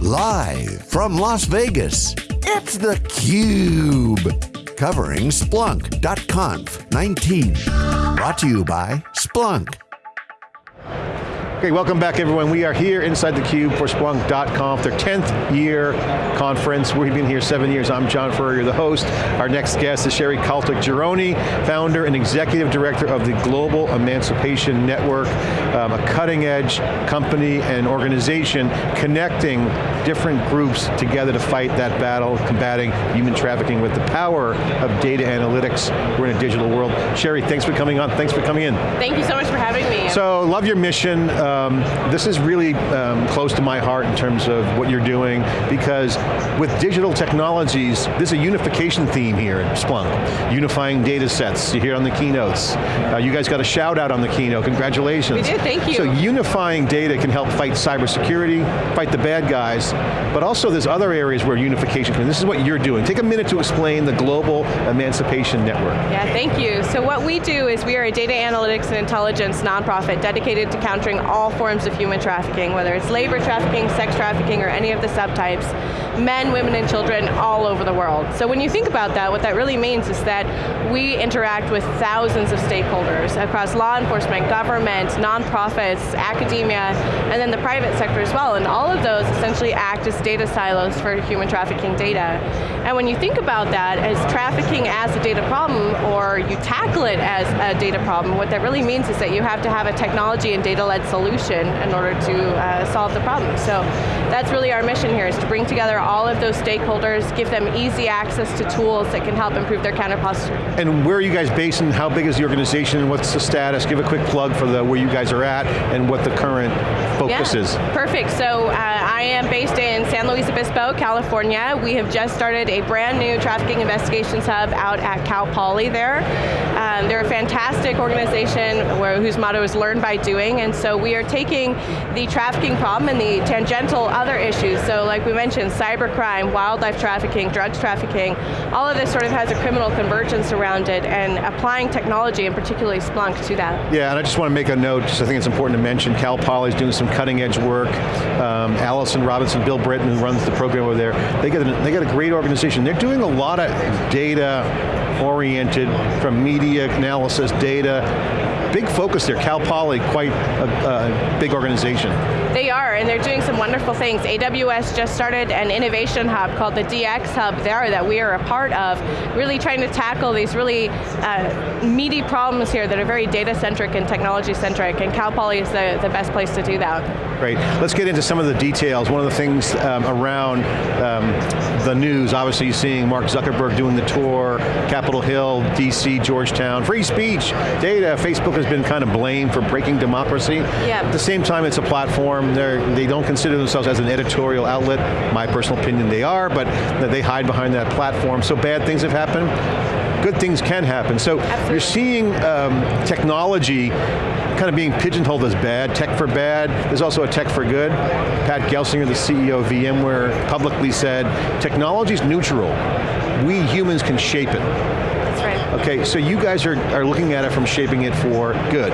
Live from Las Vegas, it's theCUBE. Covering Splunk.conf 19. Brought to you by Splunk. Okay, welcome back everyone. We are here inside theCUBE for Splunk.conf, their 10th year conference. We've been here seven years. I'm John Furrier, the host. Our next guest is Sherrie Caltagirone, founder and executive director of the Global Emancipation Network, um, a cutting edge company and organization connecting different groups together to fight that battle, combating human trafficking with the power of data analytics. We're in a digital world. Sherrie, thanks for coming on, thanks for coming in. Thank you so much for having me. So, love your mission. Um, this is really um, close to my heart in terms of what you're doing, because with digital technologies, there's a unification theme here at Splunk. Unifying data sets, you hear on the keynotes. Uh, you guys got a shout out on the keynote, congratulations. We did, thank you. So unifying data can help fight cybersecurity, fight the bad guys, but also there's other areas where unification can, this is what you're doing. Take a minute to explain the Global Emancipation Network. Yeah, thank you. So what we do is we are a data analytics and intelligence nonprofit dedicated to countering all forms of human trafficking, whether it's labor trafficking, sex trafficking, or any of the subtypes, men, women, and children all over the world. So when you think about that, what that really means is that we interact with thousands of stakeholders across law enforcement, government, nonprofits, academia, and then the private sector as well, and all of those essentially act as data silos for human trafficking data. And when you think about that as trafficking as a data problem, or you tackle it as a data problem, what that really means is that you have to have a technology and data-led solution in order to uh, solve the problem. So that's really our mission here, is to bring together all of those stakeholders, give them easy access to tools that can help improve their counter posture. And where are you guys based and how big is the organization and what's the status? Give a quick plug for the, where you guys are at and what the current focus yeah, is. Perfect, so uh, I am based in San Luis Obispo, California. We have just started a brand new trafficking investigations hub out at Cal Poly there. Um, they're a fantastic organization where, whose motto is learn by doing, and so we are taking the trafficking problem and the tangential other issues, so like we mentioned, cybercrime, wildlife trafficking, drugs trafficking, all of this sort of has a criminal convergence around it, and applying technology, and particularly Splunk, to that. Yeah, and I just want to make a note, just I think it's important to mention, Cal Poly is doing some cutting edge work. Um, Allison Robinson, Bill Britton, who runs the program over there, they got, a, they got a great organization. They're doing a lot of data oriented, from media analysis, data, big focus there. Cal Poly, quite a, a, big organization. They are, and they're doing some wonderful things. AWS just started an innovation hub called the DX Hub there that we are a part of, really trying to tackle these really uh, meaty problems here that are very data-centric and technology-centric, and Cal Poly is the, the best place to do that. Great, let's get into some of the details. One of the things um, around um, the news, obviously you're seeing Mark Zuckerberg doing the tour, Capitol Hill, DC, Georgetown, free speech, data, Facebook has been kind of blamed for breaking democracy. Yeah. At the same time, it's a platform, They're, they don't consider themselves as an editorial outlet. My personal opinion, they are, but they hide behind that platform, so bad things have happened good things can happen. So Absolutely. you're seeing um, technology kind of being pigeonholed as bad, tech for bad. There's also a tech for good. Pat Gelsinger, the CEO of VMware, publicly said, technology's neutral. We humans can shape it. That's right. Okay, so you guys are, are looking at it from shaping it for good.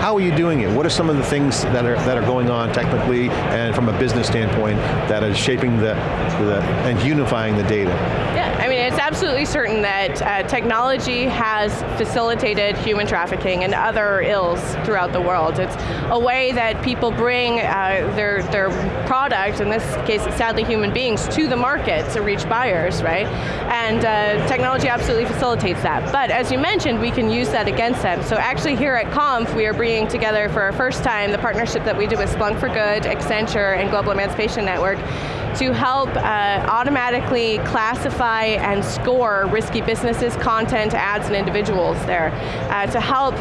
How are you doing it? What are some of the things that are, that are going on technically and from a business standpoint that is shaping the, the and unifying the data? Yeah, I mean, it's absolutely certain that uh, technology has facilitated human trafficking and other ills throughout the world. It's a way that people bring uh, their, their product, in this case sadly human beings, to the market to reach buyers, right? And uh, technology absolutely facilitates that. But as you mentioned, we can use that against them. So actually here at Conf, we are bringing together for our first time the partnership that we did with Splunk for Good, Accenture, and Global Emancipation Network to help uh, automatically classify and score risky businesses, content, ads, and individuals there uh, to help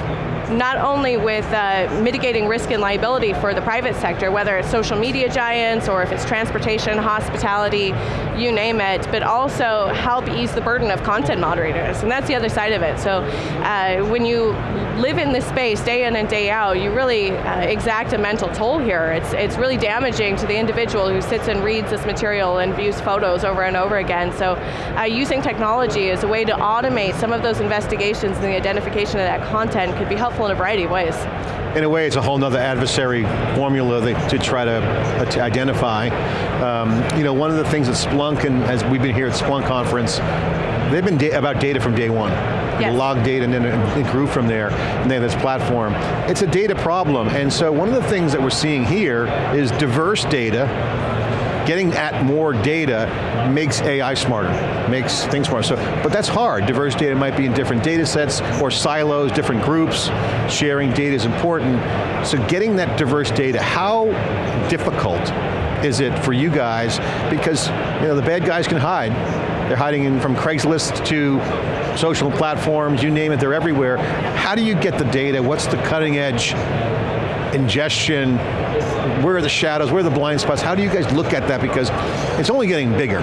not only with uh, mitigating risk and liability for the private sector, whether it's social media giants or if it's transportation, hospitality, you name it, but also help ease the burden of content moderators, and that's the other side of it. So uh, when you live in this space day in and day out, you really uh, exact a mental toll here. It's, it's really damaging to the individual who sits and reads this material and views photos over and over again. So uh, using technology as a way to automate some of those investigations and the identification of that content could be helpful in a variety of ways. In a way, it's a whole other adversary formula that, to try to, uh, to identify. Um, you know, one of the things that Splunk, and as we've been here at Splunk conference, they've been da about data from day one. Yes. Log data and then it grew from there, and they have this platform. It's a data problem, and so one of the things that we're seeing here is diverse data getting at more data makes AI smarter, makes things smarter. So, but that's hard. Diverse data might be in different data sets or silos, different groups. Sharing data is important. So getting that diverse data, how difficult is it for you guys? Because you know the bad guys can hide. They're hiding in from Craigslist to social platforms, you name it, they're everywhere. How do you get the data? What's the cutting edge ingestion, where are the shadows, where are the blind spots? How do you guys look at that? Because it's only getting bigger.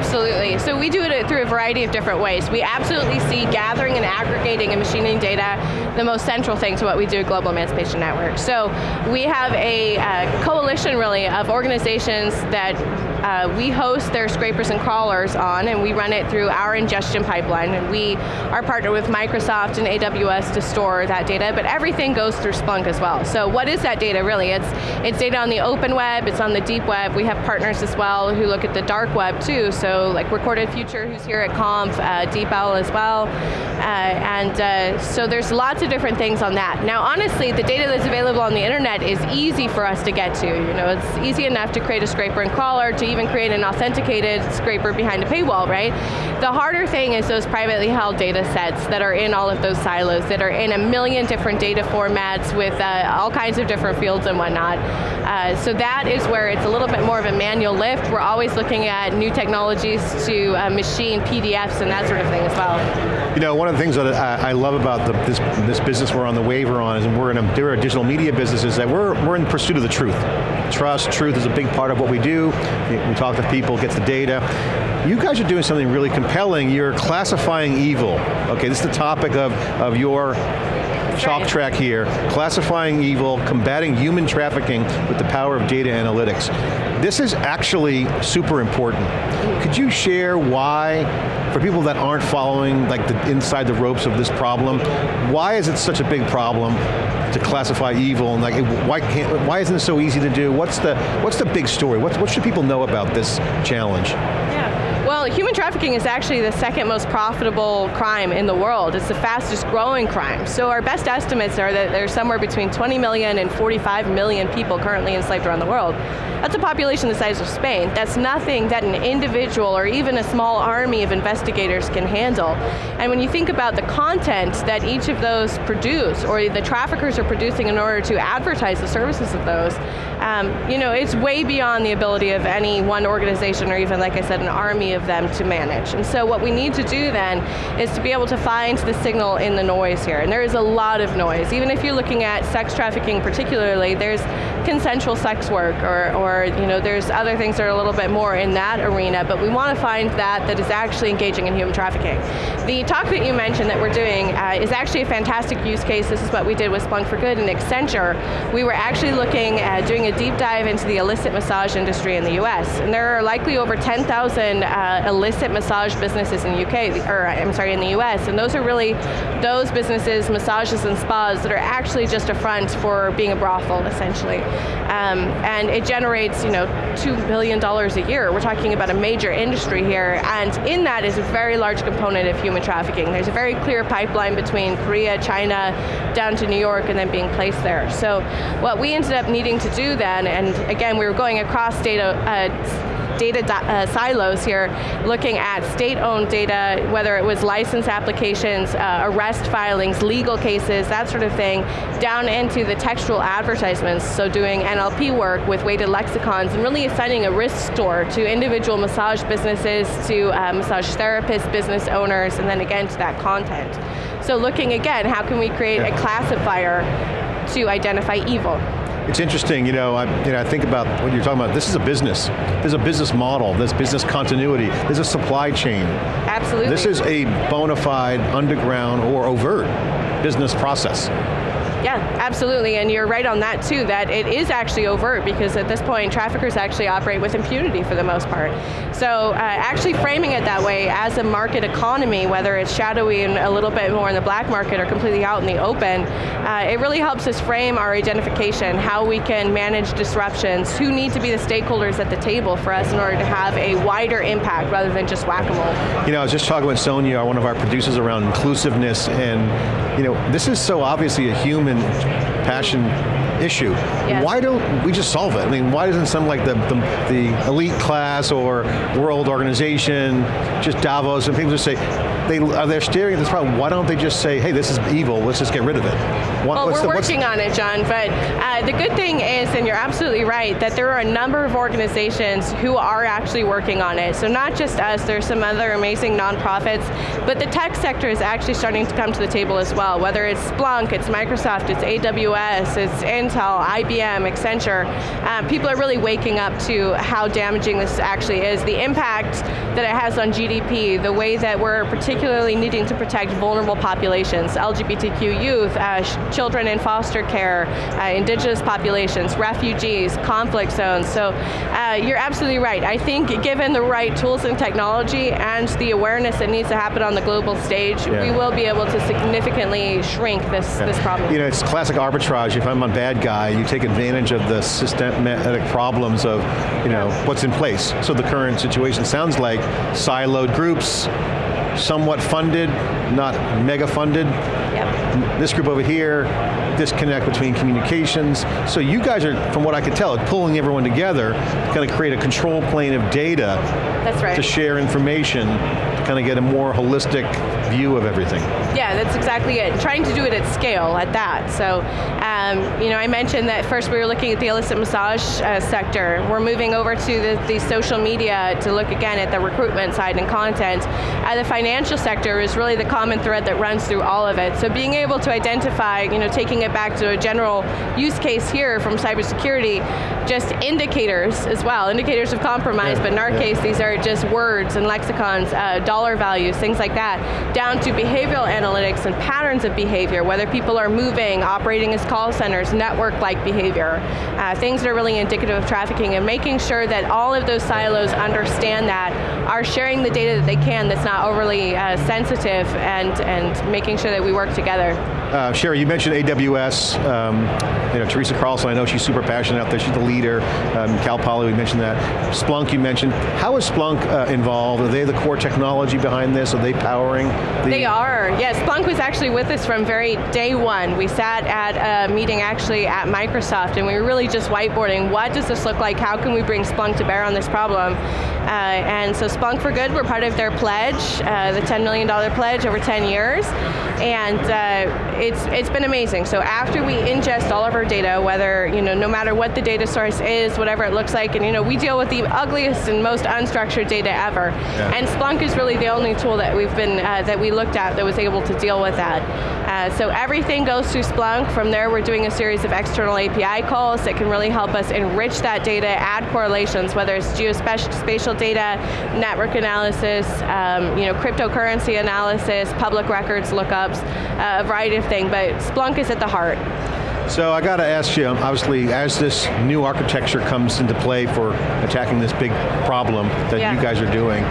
Absolutely, so we do it through a variety of different ways. We absolutely see gathering and aggregating and machining data the most central thing to what we do at Global Emancipation Network. So we have a uh, coalition really of organizations that uh, we host their scrapers and crawlers on and we run it through our ingestion pipeline and we are partnered with Microsoft and AWS to store that data, but everything goes through Splunk as well. So what is that data really? It's, it's data on the open web, it's on the deep web, we have partners as well who look at the dark web too, so like Recorded Future who's here at Conf, uh, DeepOwl as well, uh, and uh, so there's lots of different things on that. Now honestly, the data that's available on the internet is easy for us to get to. You know, it's easy enough to create a scraper and crawler, to even create an authenticated scraper behind a paywall, right? The harder thing is those privately held data sets that are in all of those silos, that are in a million different data formats with uh, all kinds of different fields and whatnot. Uh, so that is where it's a little bit more of a manual lift. We're always looking at new technologies to uh, machine PDFs and that sort of thing as well. You know, one of the things that I, love about the, this, this business we're on the waiver on is we're in a, we're a digital media business is that we're, we're in pursuit of the truth. Trust, truth is a big part of what we do. We talk to people, get the data. You guys are doing something really compelling. You're classifying evil. Okay, this is the topic of, of your talk track here, classifying evil, combating human trafficking with the power of data analytics. This is actually super important. Could you share why, for people that aren't following like the inside the ropes of this problem, why is it such a big problem to classify evil and like why can't why isn't it so easy to do? What's the what's the big story? What, what should people know about this challenge? Well, human trafficking is actually the second most profitable crime in the world. It's the fastest growing crime. So our best estimates are that there's somewhere between 20 million and 45 million people currently enslaved around the world. That's a population the size of Spain. That's nothing that an individual or even a small army of investigators can handle. And when you think about the content that each of those produce, or the traffickers are producing in order to advertise the services of those, um, you know, it's way beyond the ability of any one organization or even, like I said, an army of them to manage. And so what we need to do then is to be able to find the signal in the noise here. And there is a lot of noise. Even if you're looking at sex trafficking particularly, there's consensual sex work or, or you know, there's other things that are a little bit more in that arena, but we want to find that that is actually engaging in human trafficking. The talk that you mentioned that we're doing uh, is actually a fantastic use case. This is what we did with Splunk for Good and Accenture. We were actually looking at doing a deep dive into the illicit massage industry in the US. And there are likely over 10,000 uh, uh, illicit massage businesses in the UK, or I'm sorry, in the US, and those are really those businesses, massages and spas, that are actually just a front for being a brothel, essentially. Um, and it generates, you know, $2 billion a year. We're talking about a major industry here, and in that is a very large component of human trafficking. There's a very clear pipeline between Korea, China, down to New York, and then being placed there. So what we ended up needing to do then, and again, we were going across data, uh, data uh, silos here, looking at state-owned data, whether it was license applications, uh, arrest filings, legal cases, that sort of thing, down into the textual advertisements, so doing NLP work with weighted lexicons, and really assigning a risk score to individual massage businesses, to uh, massage therapists, business owners, and then again to that content. So looking again, how can we create a classifier to identify evil? It's interesting, you know, I, you know, I think about what you're talking about. This is a business. There's a business model. There's business continuity. There's a supply chain. Absolutely. This is a bona fide, underground, or overt business process. Yeah, absolutely, and you're right on that too, that it is actually overt because at this point, traffickers actually operate with impunity for the most part. So uh, actually framing it that way as a market economy, whether it's shadowy and a little bit more in the black market or completely out in the open, uh, it really helps us frame our identification, how we can manage disruptions, who need to be the stakeholders at the table for us in order to have a wider impact rather than just whack-a-mole. You know, I was just talking with Sonia, one of our producers around inclusiveness, and you know, this is so obviously a human passion issue. Yes. Why don't we just solve it? I mean, why doesn't some like the, the, the elite class or world organization, just Davos, and people just say, they, are they staring at this problem, why don't they just say, hey, this is evil, let's just get rid of it? What, well, we're the, working on it, John, but uh, the good thing is, and you're absolutely right, that there are a number of organizations who are actually working on it. So not just us, there's some other amazing nonprofits, but the tech sector is actually starting to come to the table as well, whether it's Splunk, it's Microsoft, it's AWS, it's Intel, IBM, Accenture. Uh, people are really waking up to how damaging this actually is, the impact that it has on GDP, the way that we're particularly needing to protect vulnerable populations, LGBTQ youth, uh, children in foster care, uh, indigenous populations, refugees, conflict zones. So uh, you're absolutely right. I think given the right tools and technology and the awareness that needs to happen on the global stage, yeah. we will be able to significantly shrink this, yeah. this problem. You know, it's classic arbitrage. If I'm a bad guy, you take advantage of the systematic problems of you know, what's in place. So the current situation sounds like siloed groups, somewhat funded, not mega funded. Yep. This group over here, disconnect between communications. So you guys are, from what I can tell, pulling everyone together to kind of create a control plane of data that's right. to share information to kind of get a more holistic view of everything. Yeah, that's exactly it. Trying to do it at scale, at that. So, um, you know, I mentioned that first we were looking at the illicit massage uh, sector. We're moving over to the, the, social media to look again at the recruitment side and content. Uh, the financial sector is really the common thread that runs through all of it. So being able to identify, you know, taking it back to a general use case here from cybersecurity, just indicators as well, indicators of compromise, yeah, but in our yeah. case, these are just words and lexicons, uh, dollar values, things like that, down to behavioral analytics and patterns of behavior, whether people are moving, operating as call centers, network-like behavior, uh, things that are really indicative of trafficking, and making sure that all of those silos understand that, are sharing the data that they can that's not overly uh, sensitive, and, and making sure that we work together. Uh, Sherrie, you mentioned AWS, um, you know, Teresa Carlson, I know she's super passionate out there, she's the leader, um, Cal Poly, we mentioned that. Splunk, you mentioned. How is Splunk uh, involved? Are they the core technology behind this? Are they powering? The they are, yes. Splunk was actually with us from very day one. We sat at a meeting actually at Microsoft and we were really just whiteboarding, what does this look like? How can we bring Splunk to bear on this problem? Uh, and so Splunk for Good, we're part of their pledge, uh, the $10 million pledge over 10 years. And uh, it's, it's been amazing. So after we ingest all of our data, whether, you know, no matter what the data source is, whatever it looks like, and you know, we deal with the ugliest and most unstructured data ever. Yeah. And Splunk is really the only tool that we've been, uh, that we looked at that was able to deal with that. Uh, so everything goes through Splunk. From there, we're doing a series of external API calls that can really help us enrich that data, add correlations, whether it's geospatial data, network analysis, um, you know, cryptocurrency analysis, public records lookups, uh, a variety of but Splunk is at the heart. So I got to ask you, obviously, as this new architecture comes into play for attacking this big problem that yeah. you guys are doing,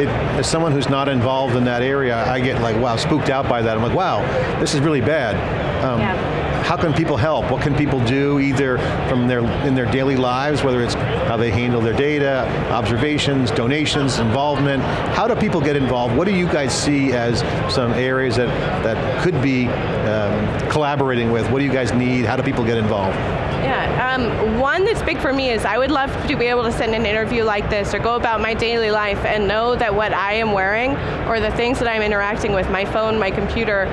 it, as someone who's not involved in that area, I get like, wow, spooked out by that. I'm like, wow, this is really bad. Um, yeah how can people help? What can people do either from their, in their daily lives, whether it's how they handle their data, observations, donations, involvement. How do people get involved? What do you guys see as some areas that, that could be um, collaborating with? What do you guys need? How do people get involved? Yeah, um, one that's big for me is I would love to be able to send an interview like this or go about my daily life and know that what I am wearing or the things that I'm interacting with, my phone, my computer,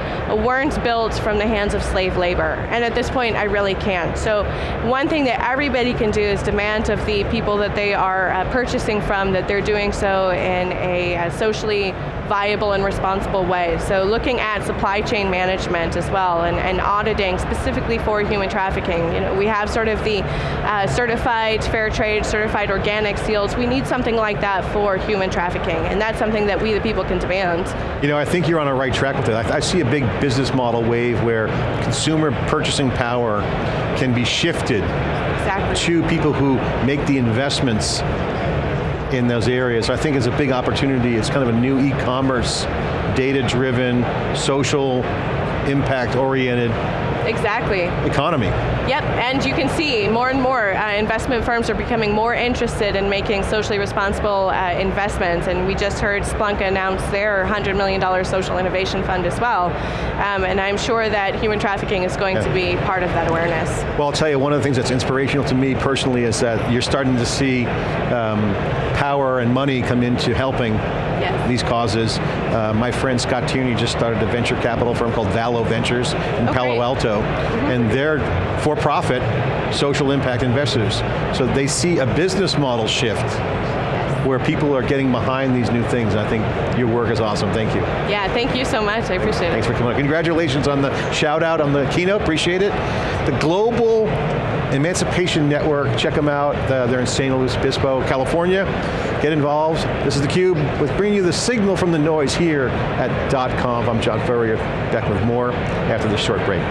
weren't built from the hands of slave labor. And at this point, I really can't. So one thing that everybody can do is demand of the people that they are uh, purchasing from that they're doing so in a, a socially viable and responsible way. So looking at supply chain management as well and, and auditing specifically for human trafficking. You know, we have sort of the uh, certified fair trade, certified organic seals. We need something like that for human trafficking and that's something that we the people can demand. You know, I think you're on a right track with it. I, I see a big business model wave where consumer purchasing power can be shifted exactly. to people who make the investments in those areas. I think it's a big opportunity. It's kind of a new e-commerce, data-driven, social, impact-oriented exactly. economy. Yep, and you can see more and more uh, investment firms are becoming more interested in making socially responsible uh, investments, and we just heard Splunk announce their $100 million social innovation fund as well, um, and I'm sure that human trafficking is going yeah. to be part of that awareness. Well, I'll tell you, one of the things that's inspirational to me personally is that you're starting to see um, power and money come into helping yes. these causes. Uh, my friend Scott Tierney just started a venture capital firm called Valo Ventures in Palo Alto, mm -hmm. and they're for-profit social impact investors. So they see a business model shift where people are getting behind these new things. I think your work is awesome, thank you. Yeah, thank you so much, I appreciate it. Thanks for coming on. Congratulations on the shout out on the keynote, appreciate it. The Global Emancipation Network, check them out. Uh, they're in San Luis Obispo, California. Get involved. This is theCUBE with bringing you the signal from the noise here at .conf. I'm John Furrier, back with more after this short break.